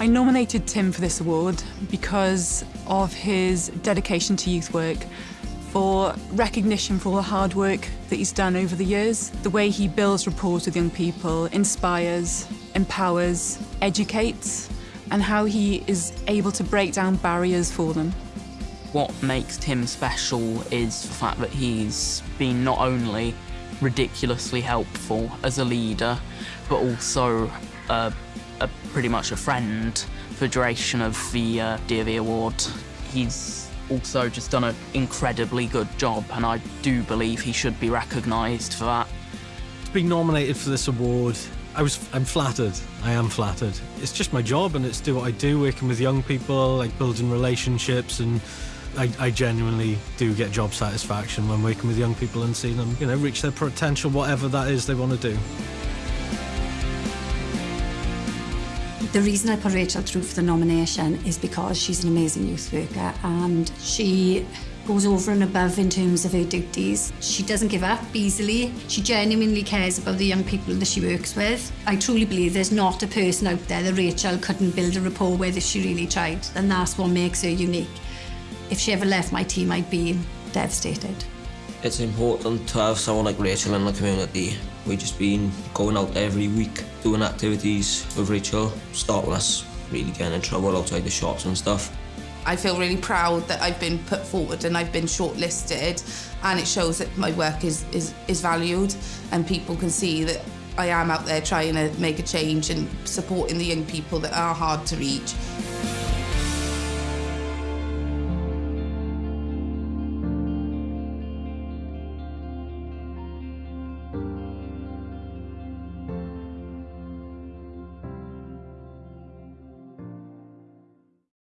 I nominated Tim for this award because of his dedication to youth work, for recognition for all the hard work that he's done over the years, the way he builds rapport with young people, inspires, empowers, educates, and how he is able to break down barriers for them. What makes Tim special is the fact that he's been not only ridiculously helpful as a leader, but also uh, a, pretty much a friend for duration of the uh, DofE Award. He's also just done an incredibly good job, and I do believe he should be recognised for that. Being nominated for this award, I was I'm flattered. I am flattered. It's just my job, and it's do what I do, working with young people, like building relationships, and I, I genuinely do get job satisfaction when working with young people and seeing them, you know, reach their potential, whatever that is they want to do. The reason I put Rachel through for the nomination is because she's an amazing youth worker and she goes over and above in terms of her duties. She doesn't give up easily. She genuinely cares about the young people that she works with. I truly believe there's not a person out there that Rachel couldn't build a rapport with if she really tried, and that's what makes her unique. If she ever left my team, I'd be devastated. It's important to have someone like Rachel in the community. We've just been going out every week, doing activities with Rachel, stopping us really getting in trouble outside the shops and stuff. I feel really proud that I've been put forward and I've been shortlisted and it shows that my work is, is, is valued and people can see that I am out there trying to make a change and supporting the young people that are hard to reach.